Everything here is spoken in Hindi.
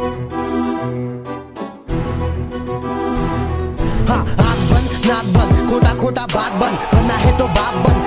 हाँ आग बंद नाक बंद खोटा खोटा बात बंद बनना है तो बाप बंद।